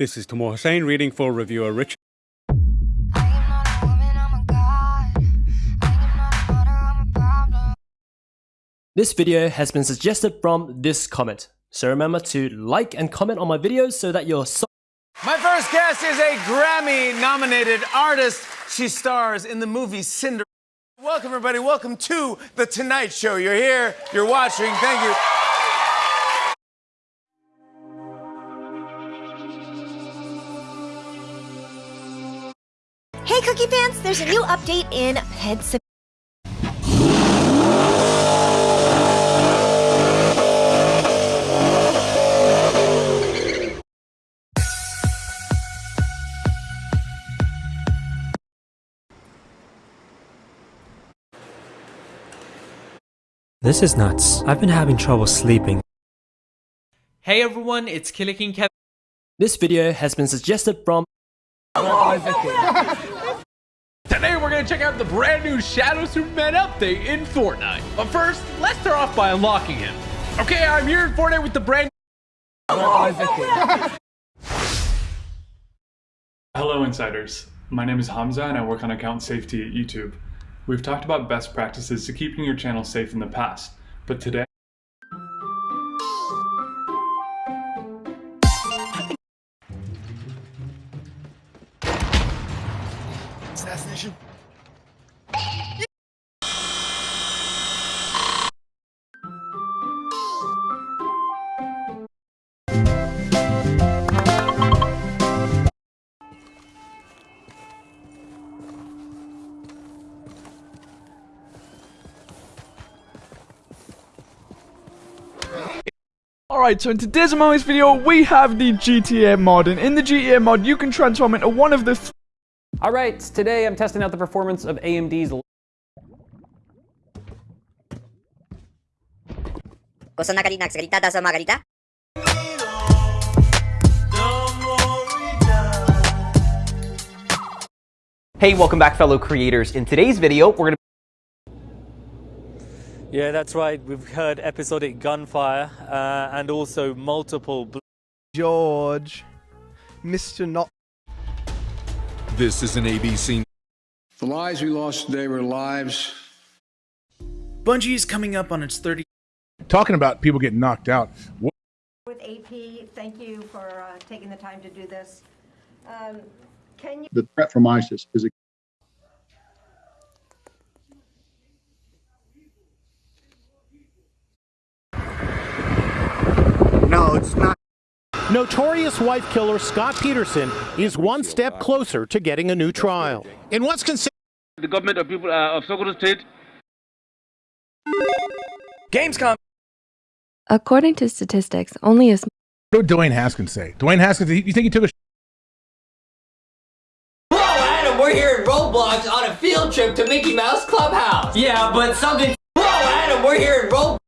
This is Tamor Hussain reading for reviewer Richard. This video has been suggested from this comment, so remember to like and comment on my videos so that your so My first guest is a Grammy nominated artist. She stars in the movie Cinder. Welcome, everybody. Welcome to The Tonight Show. You're here, you're watching. Thank you. Hey, Cookie fans, there's a new update in Pet This is nuts. I've been having trouble sleeping. Hey everyone, it's Killer King Kevin. This video has been suggested from Today we're going to check out the brand new Shadow Superman update in Fortnite. But first, let's start off by unlocking him. Okay, I'm here in Fortnite with the brand Hello insiders, my name is Hamza and I work on account safety at YouTube. We've talked about best practices to keeping your channel safe in the past, but today Alright, so in today's Among Us video, we have the GTA mod, and in the GTA mod, you can transform into one of the th Alright, today I'm testing out the performance of AMD's Cosa na kanina? Salita sa Margarita? Hey, welcome back fellow creators. In today's video, we're going to Yeah, that's right. We've heard episodic gunfire uh, and also multiple. George, Mr. Not. This is an ABC. The lives we lost today were lives. Bungie is coming up on its 30. Talking about people getting knocked out. What With AP, thank you for uh, taking the time to do this. Um, can you? The threat from ISIS is a No, it's not. Notorious wife killer Scott Peterson is one step closer to getting a new trial. In what's considered the government of people uh, of Sokoto State. Gamescom. According to statistics, only a small did Dwayne Haskins say? Dwayne Haskins, you think he took a Hello Adam, we're here in Roblox on a field trip to Mickey Mouse Clubhouse. Yeah, but something Hello Adam, we're here in Roblox